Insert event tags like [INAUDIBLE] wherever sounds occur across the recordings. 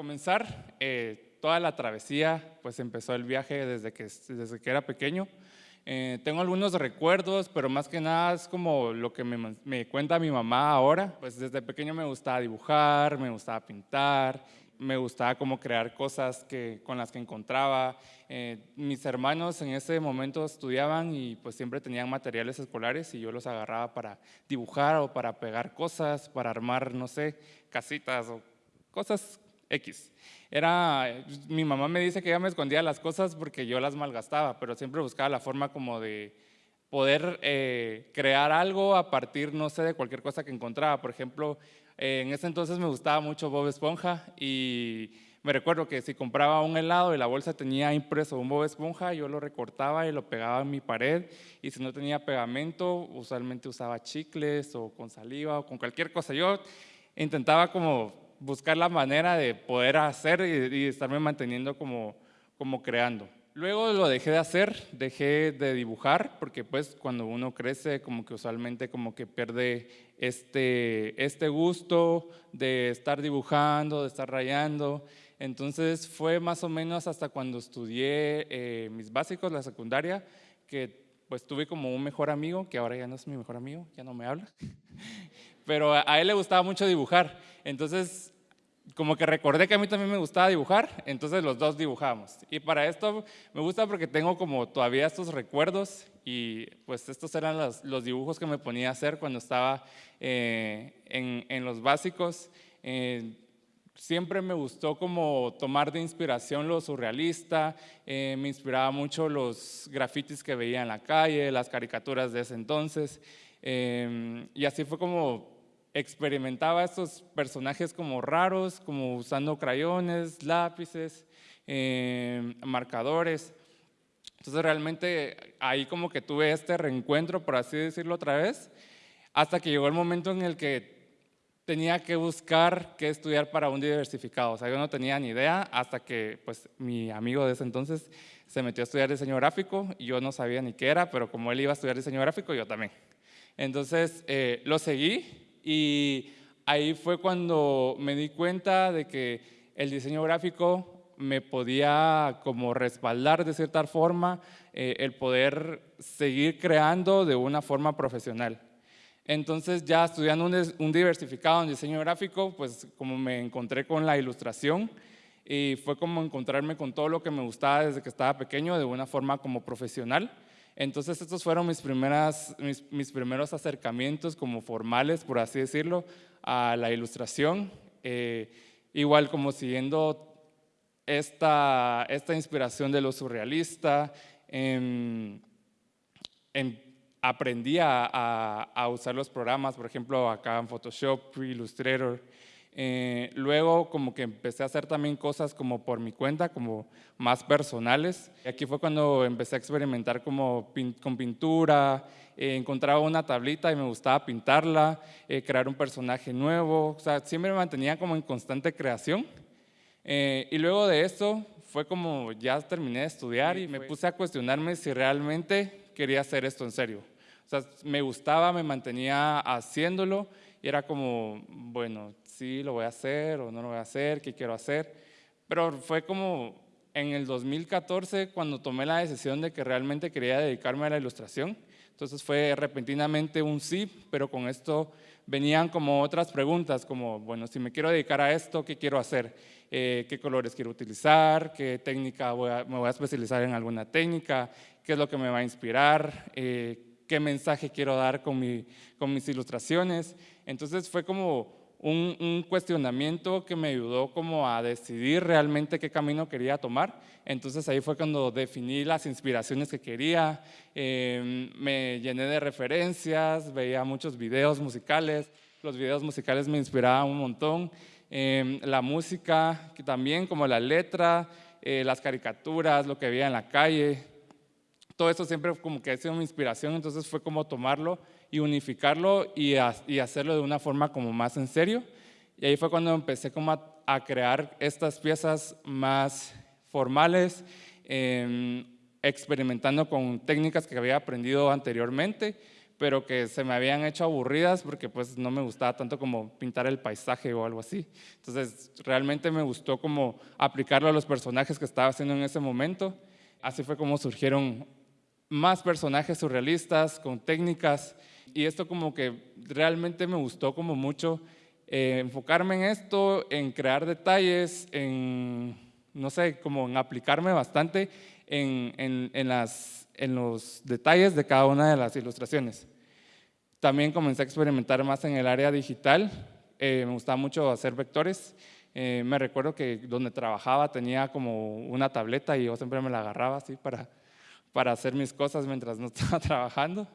Comenzar, eh, toda la travesía, pues empezó el viaje desde que, desde que era pequeño. Eh, tengo algunos recuerdos, pero más que nada es como lo que me, me, cuenta mi mamá ahora. Pues desde pequeño me gustaba dibujar, me gustaba pintar, me gustaba como crear cosas que, con las que encontraba. Eh, mis hermanos en ese momento estudiaban y pues siempre tenían materiales escolares y yo los agarraba para dibujar o para pegar cosas, para armar, no sé, casitas o cosas X. Era, mi mamá me dice que ella me escondía las cosas porque yo las malgastaba, pero siempre buscaba la forma como de poder eh, crear algo a partir, no sé, de cualquier cosa que encontraba. Por ejemplo, eh, en ese entonces me gustaba mucho Bob Esponja y me recuerdo que si compraba un helado y la bolsa tenía impreso un Bob Esponja, yo lo recortaba y lo pegaba en mi pared y si no tenía pegamento, usualmente usaba chicles o con saliva o con cualquier cosa. Yo intentaba como buscar la manera de poder hacer y, estarme manteniendo como, como creando. Luego lo dejé de hacer, dejé de dibujar, porque pues cuando uno crece como que usualmente como que pierde este, este gusto de estar dibujando, de estar rayando. Entonces fue más o menos hasta cuando estudié eh, mis básicos, la secundaria, que pues tuve como un mejor amigo, que ahora ya no es mi mejor amigo, ya no me habla, pero a él le gustaba mucho dibujar. Entonces, como que recordé que a mí también me gustaba dibujar, entonces los dos dibujamos. Y para esto me gusta porque tengo como todavía estos recuerdos y pues estos eran los, dibujos que me ponía a hacer cuando estaba eh, en, los básicos. Eh, siempre me gustó como tomar de inspiración lo surrealista, eh, me inspiraba mucho los grafitis que veía en la calle, las caricaturas de ese entonces, y así fue como experimentaba estos personajes como raros, como usando crayones, lápices, eh, marcadores. Entonces realmente ahí como que tuve este reencuentro, por así decirlo otra vez, hasta que llegó el momento en el que tenía que buscar qué estudiar para un diversificado. O sea, yo no tenía ni idea hasta que pues, mi amigo de ese entonces se metió a estudiar diseño gráfico y yo no sabía ni qué era, pero como él iba a estudiar diseño gráfico, yo también. Entonces eh, lo seguí y ahí fue cuando me di cuenta de que el diseño gráfico me podía como respaldar de cierta forma eh, el poder seguir creando de una forma profesional. Entonces ya estudiando un, diversificado en diseño gráfico, pues como me encontré con la ilustración y fue como encontrarme con todo lo que me gustaba desde que estaba pequeño de una forma como profesional. Entonces estos fueron mis, primeras, mis, primeros acercamientos como formales, por así decirlo, a la ilustración. Eh, igual como siguiendo esta, esta inspiración de lo surrealista, em, aprendí a, a, usar los programas, por ejemplo, acá en Photoshop, Illustrator. Eh, luego como que empecé a hacer también cosas como por mi cuenta, como más personales. Y aquí fue cuando empecé a experimentar como con pintura, eh, encontraba una tablita y me gustaba pintarla, eh, crear un personaje nuevo, o sea, siempre me mantenía como en constante creación. y luego de eso fue como ya terminé de estudiar y me puse a cuestionarme si realmente quería hacer esto en serio. O sea, me gustaba, me mantenía haciéndolo y era como, bueno, sí, lo voy a hacer o no lo voy a hacer, qué quiero hacer. Pero fue como en el 2014 cuando tomé la decisión de que realmente quería dedicarme a la ilustración. Entonces fue repentinamente un sí, pero con esto venían como otras preguntas, como, bueno, si me quiero dedicar a esto, ¿qué quiero hacer? Eh, ¿Qué colores quiero utilizar? ¿Qué técnica voy a, me voy a especializar en alguna técnica? ¿Qué es lo que me va a inspirar? Eh, qué mensaje quiero dar con, mi, con mis ilustraciones. Entonces fue como un, cuestionamiento que me ayudó como a decidir realmente qué camino quería tomar. Entonces ahí fue cuando definí las inspiraciones que quería, em, me llené de referencias, veía muchos videos musicales, los videos musicales me inspiraban un montón, em, la música también, como la letra, eh, las caricaturas, lo que veía en la calle, todo eso siempre como que ha sido mi inspiración, entonces fue como tomarlo y unificarlo y, hacerlo de una forma como más en serio. Y ahí fue cuando empecé como a, crear estas piezas más formales, em, experimentando con técnicas que había aprendido anteriormente, pero que se me habían hecho aburridas porque pues no me gustaba tanto como pintar el paisaje o algo así. Entonces realmente me gustó como aplicarlo a los personajes que estaba haciendo en ese momento. Así fue como surgieron más personajes surrealistas con técnicas y esto como que realmente me gustó como mucho eh, enfocarme en esto, en crear detalles, en, no sé, como en aplicarme bastante en, en, en las en los detalles de cada una de las ilustraciones. También comencé a experimentar más en el área digital. Eh, me gustaba mucho hacer vectores. Eh, me recuerdo que donde trabajaba tenía como una tableta y yo siempre me la agarraba así para, para hacer mis cosas mientras no [LAUGHS] estaba trabajando.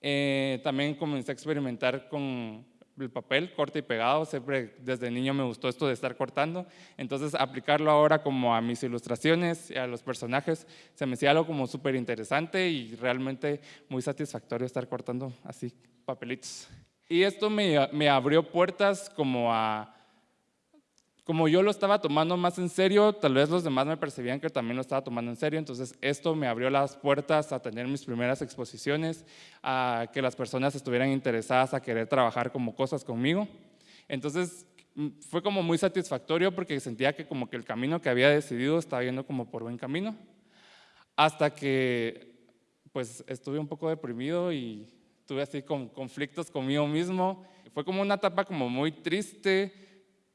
Eh, también comencé a experimentar con el papel, corte y pegado, siempre desde niño me gustó esto de estar cortando, entonces aplicarlo ahora como a mis ilustraciones y a los personajes, se me hacía algo como súper interesante y realmente muy satisfactorio estar cortando así papelitos. Y esto me, me abrió puertas como a como yo lo estaba tomando más en serio, tal vez los demás me percibían que también lo estaba tomando en serio, entonces esto me abrió las puertas a tener mis primeras exposiciones, a que las personas estuvieran interesadas a querer trabajar como cosas conmigo. Entonces mm, fue como muy satisfactorio porque sentía que como que el camino que había decidido estaba yendo como por buen camino, hasta que pues estuve un poco deprimido y tuve así con conflictos conmigo mismo. Fue como una etapa como muy triste,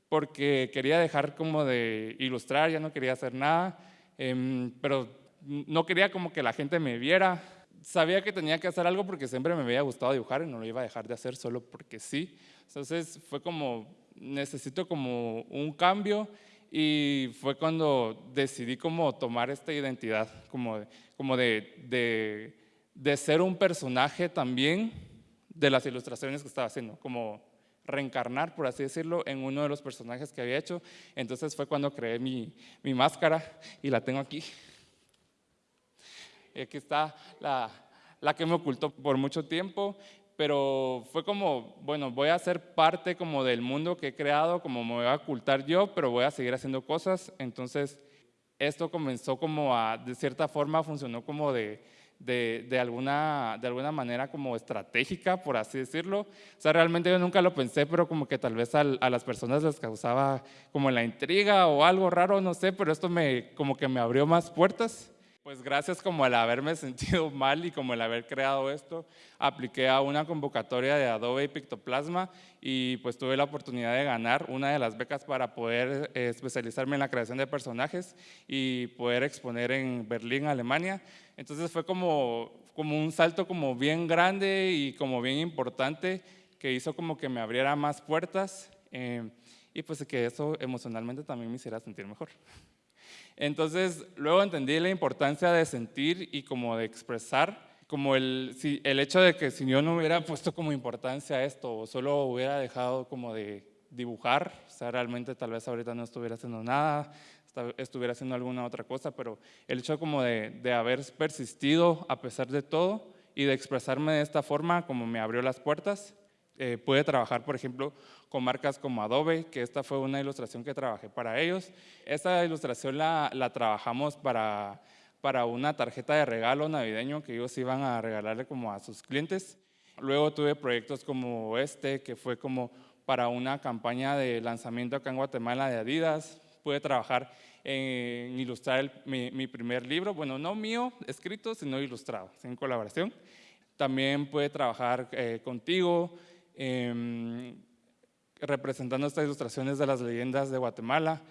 porque quería dejar como de ilustrar, ya no quería hacer nada, em, pero no quería como que la gente me viera. Sabía que tenía que hacer algo porque siempre me había gustado dibujar y no lo iba a dejar de hacer solo porque sí. Entonces fue como, necesito como un cambio y fue cuando decidí como tomar esta identidad, como, como de, de, de ser un personaje también de las ilustraciones que estaba haciendo, como reencarnar, por así decirlo, en uno de los personajes que había hecho. Entonces fue cuando creé mi, mi máscara y la tengo aquí. Y aquí está la, la que me ocultó por mucho tiempo, pero fue como, bueno, voy a ser parte como del mundo que he creado, como me voy a ocultar yo, pero voy a seguir haciendo cosas. Entonces, esto comenzó como a, de cierta forma, funcionó como de, de, alguna, de alguna manera como estratégica, por así decirlo. O sea, realmente yo nunca lo pensé, pero como que tal vez a, las personas les causaba como la intriga o algo raro, no sé, pero esto me, como que me abrió más puertas. Pues gracias como el haberme [LAUGHS] sentido mal y como el haber creado esto, apliqué a una convocatoria de Adobe y Pictoplasma y pues tuve la oportunidad de ganar una de las becas para poder eh, especializarme en la creación de personajes y poder exponer en Berlín, Alemania. Entonces fue como, como un salto como bien grande y como bien importante que hizo como que me abriera más puertas eh, y pues que eso emocionalmente también me hiciera sentir mejor. Entonces, luego entendí la importancia de sentir y como de expresar, como el, el hecho de que si yo no hubiera puesto como importancia esto o solo hubiera dejado como de dibujar, o sea, realmente tal vez ahorita no estuviera haciendo nada, estuviera haciendo alguna otra cosa, pero el hecho como de, de haber persistido a pesar de todo y de expresarme de esta forma como me abrió las puertas, eh, pude trabajar, por ejemplo, con marcas como Adobe, que esta fue una ilustración que trabajé para ellos. Esta ilustración la, la trabajamos para, para una tarjeta de regalo navideño que ellos iban a regalarle como a sus clientes. Luego tuve proyectos como este, que fue como para una campaña de lanzamiento acá en Guatemala de Adidas. Pude trabajar en ilustrar mi, mi, primer libro, bueno, no mío escrito, sino ilustrado, en colaboración. También pude trabajar eh, contigo, eh, representando estas ilustraciones de las leyendas de Guatemala.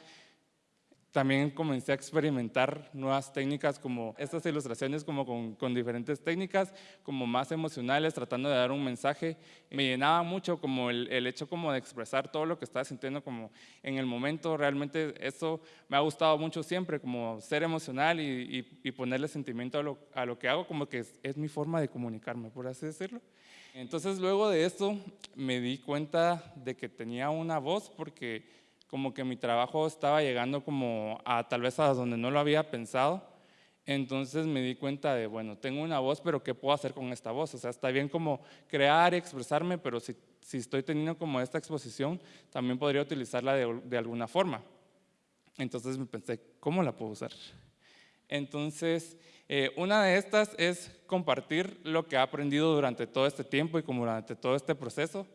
También comencé a experimentar nuevas técnicas como estas ilustraciones como con, diferentes técnicas, como más emocionales, tratando de dar un mensaje. Me llenaba mucho como el, hecho como de expresar todo lo que estaba sintiendo como en el momento. Realmente eso me ha gustado mucho siempre, como ser emocional y, y, y ponerle sentimiento a lo, a lo, que hago, como que es, es mi forma de comunicarme, por así decirlo. Entonces luego de esto me di cuenta de que tenía una voz porque como que mi trabajo estaba llegando como a tal vez a donde no lo había pensado. Entonces me di cuenta de, bueno, tengo una voz, pero ¿qué puedo hacer con esta voz? O sea, está bien como crear expresarme, pero si, si estoy teniendo como esta exposición, también podría utilizarla de, de alguna forma. Entonces me pensé, ¿cómo la puedo usar? Entonces Eh, una de estas es compartir lo que ha aprendido durante todo este tiempo y como durante todo este proceso.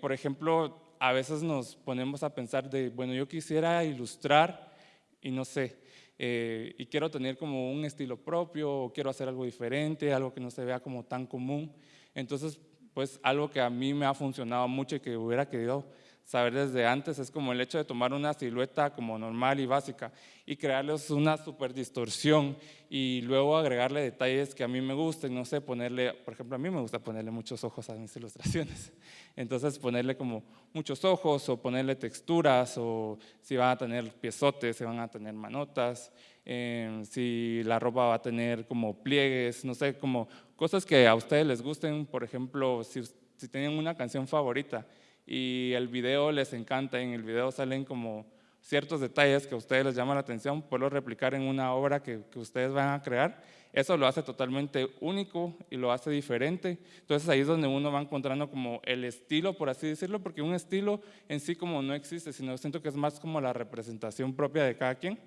Por ejemplo, a veces nos ponemos a pensar de, bueno, yo quisiera ilustrar y no sé, eh, y quiero tener como un estilo propio, o quiero hacer algo diferente, algo que no se vea como tan común. Entonces, pues algo que a mí me ha funcionado mucho y que hubiera querido saber desde antes es como el hecho de tomar una silueta como normal y básica y crearles una super distorsión y luego agregarle detalles que a mí me gusten, no sé, ponerle, por ejemplo, a mí me gusta ponerle muchos ojos a mis ilustraciones, [LAUGHS] entonces ponerle como muchos ojos o ponerle texturas o si van a tener piezotes, si van a tener manotas, eh, si la ropa va a tener como pliegues, no sé, como cosas que a ustedes les gusten, por ejemplo, si, si tienen una canción favorita, y el video les encanta, en el video salen como ciertos detalles que a ustedes les llaman la atención, poderlo replicar en una obra que, que, ustedes van a crear, eso lo hace totalmente único y lo hace diferente. Entonces ahí es donde uno va encontrando como el estilo, por así decirlo, porque un estilo en sí como no existe, sino siento que es más como la representación propia de cada quien.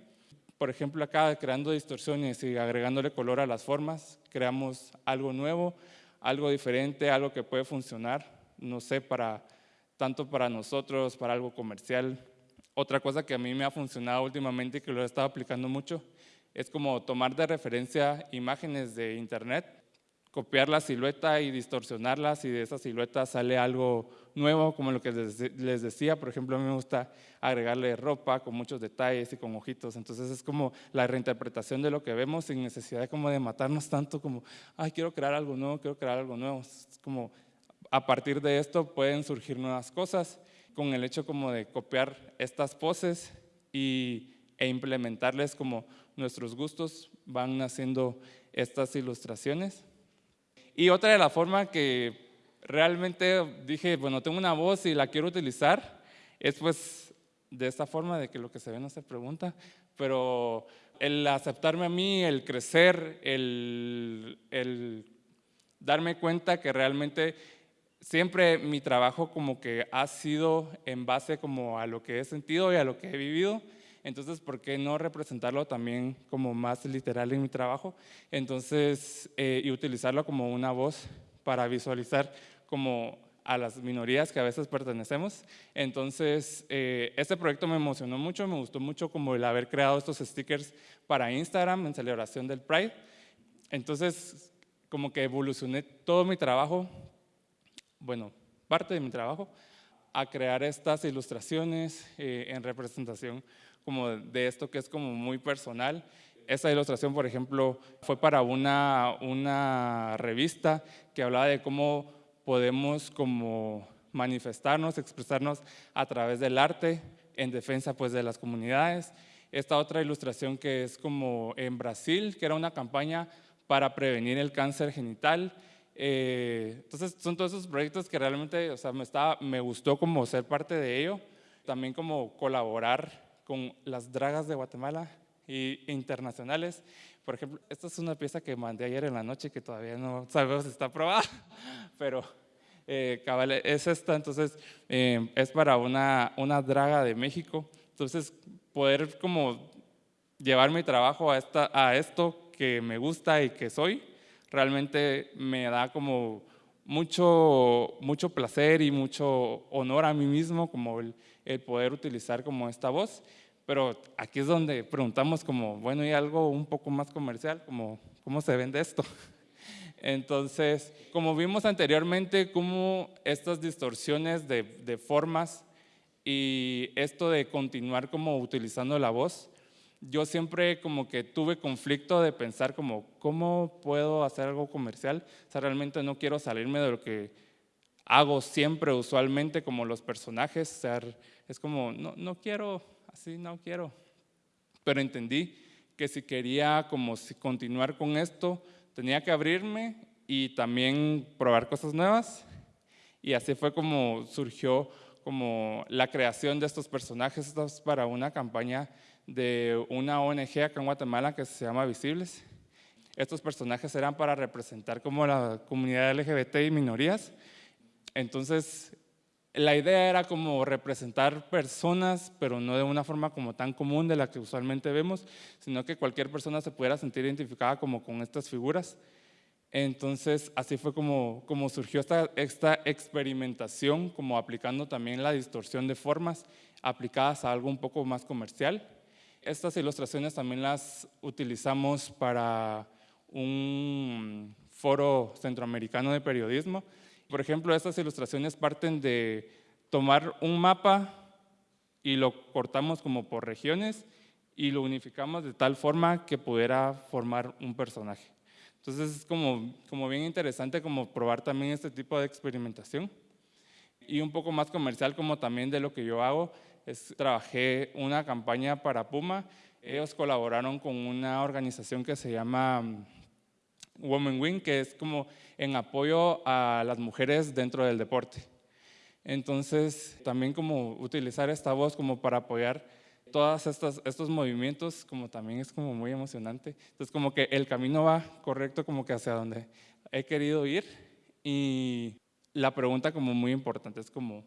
Por ejemplo, acá creando distorsiones y agregándole color a las formas, creamos algo nuevo, algo diferente, algo que puede funcionar, no sé, para tanto para nosotros, para algo comercial. Otra cosa que a mí me ha funcionado últimamente y que lo he estado aplicando mucho es como tomar de referencia imágenes de internet, copiar la silueta y distorsionarlas y de esa silueta sale algo nuevo, como lo que les decía, por ejemplo, a mí me gusta agregarle ropa con muchos detalles y con ojitos, entonces es como la reinterpretación de lo que vemos sin necesidad como de matarnos tanto como, ay, quiero crear algo nuevo, quiero crear algo nuevo, es como a partir de esto pueden surgir nuevas cosas con el hecho como de copiar estas poses y, e implementarles como nuestros gustos, van haciendo estas ilustraciones. Y otra de la forma que realmente dije, bueno, tengo una voz y la quiero utilizar, es pues de esta forma de que lo que se ve no se pregunta, pero el aceptarme a mí, el crecer, el, el darme cuenta que realmente siempre mi trabajo como que ha sido en base como a lo que he sentido y a lo que he vivido, entonces, ¿por qué no representarlo también como más literal en mi trabajo? Entonces, eh, y utilizarlo como una voz para visualizar como a las minorías que a veces pertenecemos. Entonces, eh, este proyecto me emocionó mucho, me gustó mucho como el haber creado estos stickers para Instagram en celebración del Pride. Entonces, como que evolucioné todo mi trabajo bueno, parte de mi trabajo, a crear estas ilustraciones eh, en representación como de esto que es como muy personal. Esta ilustración, por ejemplo, fue para una, una revista que hablaba de cómo podemos como manifestarnos, expresarnos a través del arte en defensa pues, de las comunidades. Esta otra ilustración que es como en Brasil, que era una campaña para prevenir el cáncer genital eh, entonces son todos esos proyectos que realmente o sea, me, estaba, me gustó como ser parte de ello, también como colaborar con las dragas de Guatemala y internacionales. Por ejemplo, esta es una pieza que mandé ayer en la noche que todavía no sabemos si está aprobada, [LAUGHS] pero eh, cabal, es esta, entonces eh, es para una, una draga de México. Entonces, poder como llevar mi trabajo a, esta, a esto que me gusta y que soy, realmente me da como mucho, mucho placer y mucho honor a mí mismo como el, poder utilizar como esta voz. Pero aquí es donde preguntamos como, bueno, y algo un poco más comercial, como, ¿cómo se vende esto? [LAUGHS] Entonces, como vimos anteriormente, cómo estas distorsiones de, de formas y esto de continuar como utilizando la voz, yo siempre como que tuve conflicto de pensar como, ¿cómo puedo hacer algo comercial? O sea, realmente no quiero salirme de lo que hago siempre, usualmente, como los personajes. O sea, es como, no, no quiero, así no quiero. Pero entendí que si quería como continuar con esto, tenía que abrirme y también probar cosas nuevas. Y así fue como surgió como la creación de estos personajes para una campaña de una ONG acá en Guatemala que se llama Visibles. Estos personajes eran para representar como la comunidad LGBT y minorías. Entonces, la idea era como representar personas, pero no de una forma como tan común de la que usualmente vemos, sino que cualquier persona se pudiera sentir identificada como con estas figuras. Entonces, así fue como, como surgió esta, esta experimentación, como aplicando también la distorsión de formas aplicadas a algo un poco más comercial. Estas ilustraciones también las utilizamos para un foro centroamericano de periodismo, por ejemplo, estas ilustraciones parten de tomar un mapa y lo cortamos como por regiones y lo unificamos de tal forma que pudiera formar un personaje. Entonces es como, como bien interesante como probar también este tipo de experimentación. Y un poco más comercial como también de lo que yo hago, es trabajé una campaña para Puma. Ellos colaboraron con una organización que se llama Women Wing, que es como en apoyo a las mujeres dentro del deporte. Entonces, también como utilizar esta voz como para apoyar todos estos, estos movimientos, como también es como muy emocionante. Entonces, como que el camino va correcto como que hacia donde he querido ir y la pregunta como muy importante es como,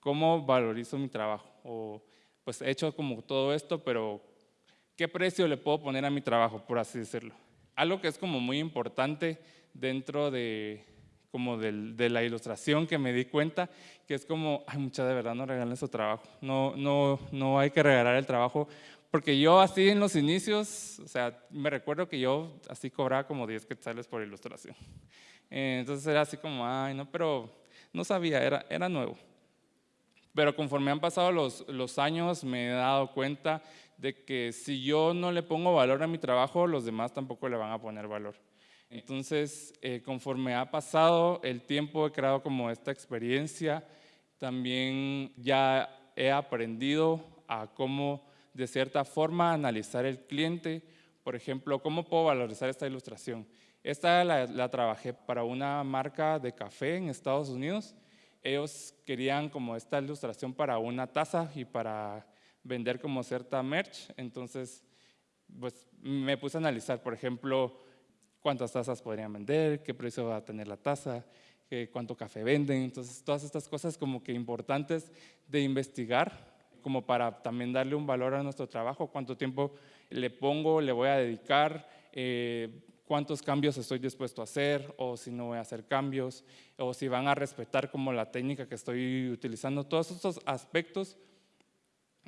¿cómo valorizo mi trabajo? O pues he hecho como todo esto, pero ¿qué precio le puedo poner a mi trabajo, por así decirlo? algo que es como muy importante dentro de, como de la ilustración que me di cuenta, que es como, ay, mucha de verdad no regalen su trabajo, no, no, no hay que regalar el trabajo, porque yo así en los inicios, o sea, me recuerdo que yo así cobraba como 10 quetzales por ilustración. Entonces era así como, ay, no, pero no sabía, era, era nuevo. Pero conforme han pasado los, los años me he dado cuenta de que si yo no le pongo valor a mi trabajo, los demás tampoco le van a poner valor. Entonces, eh, conforme ha pasado el tiempo, he creado como esta experiencia, también ya he aprendido a cómo, de cierta forma, analizar el cliente. Por ejemplo, ¿cómo puedo valorizar esta ilustración? Esta la, la trabajé para una marca de café en Estados Unidos. Ellos querían como esta ilustración para una taza y para vender como cierta merch, entonces pues me puse a analizar, por ejemplo, cuántas tazas podrían vender, qué precio va a tener la taza, cuánto café venden, entonces todas estas cosas como que importantes de investigar, como para también darle un valor a nuestro trabajo, cuánto tiempo le pongo, le voy a dedicar, eh, cuántos cambios estoy dispuesto a hacer, o si no voy a hacer cambios, o si van a respetar como la técnica que estoy utilizando, todos estos aspectos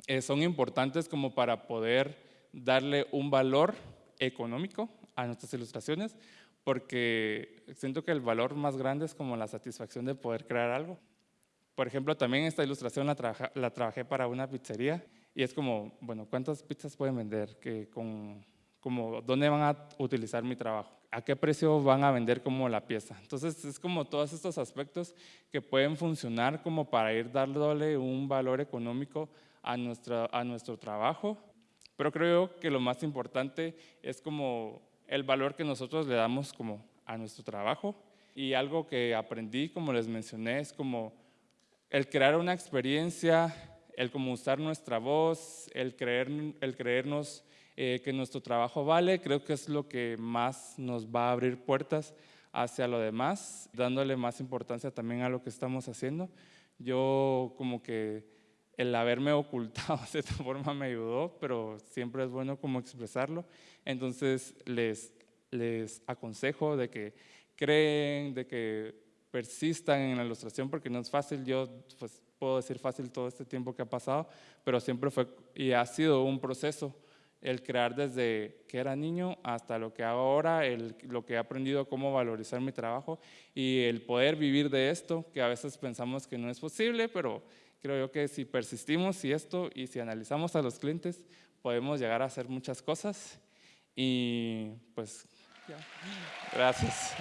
eh, son importantes como para poder darle un valor económico a nuestras ilustraciones, porque siento que el valor más grande es como la satisfacción de poder crear algo. Por ejemplo, también esta ilustración la, la trabajé para una pizzería y es como, bueno, ¿cuántas pizzas pueden vender? Que con, como, ¿Dónde van a utilizar mi trabajo? ¿A qué precio van a vender como la pieza? Entonces es como todos estos aspectos que pueden funcionar como para ir dándole un valor económico a, nuestra, a nuestro trabajo, pero creo que lo más importante es como el valor que nosotros le damos como a nuestro trabajo y algo que aprendí, como les mencioné, es como el crear una experiencia, el como usar nuestra voz, el, creer, el creernos eh, que nuestro trabajo vale, creo que es lo que más nos va a abrir puertas hacia lo demás, dándole más importancia también a lo que estamos haciendo. Yo como que el haberme [LAUGHS] ocultado de esta forma me ayudó, pero siempre es bueno como expresarlo. Entonces les, les aconsejo de que creen, de que persistan en la ilustración porque no es fácil. Yo pues, puedo decir fácil todo este tiempo que ha pasado, pero siempre fue y ha sido un proceso el crear desde que era niño hasta lo que hago ahora, el, lo que he aprendido cómo valorizar mi trabajo y el poder vivir de esto, que a veces pensamos que no es posible, pero Creo yo que si persistimos y esto y si analizamos a los clientes, podemos llegar a hacer muchas cosas y pues, gracias.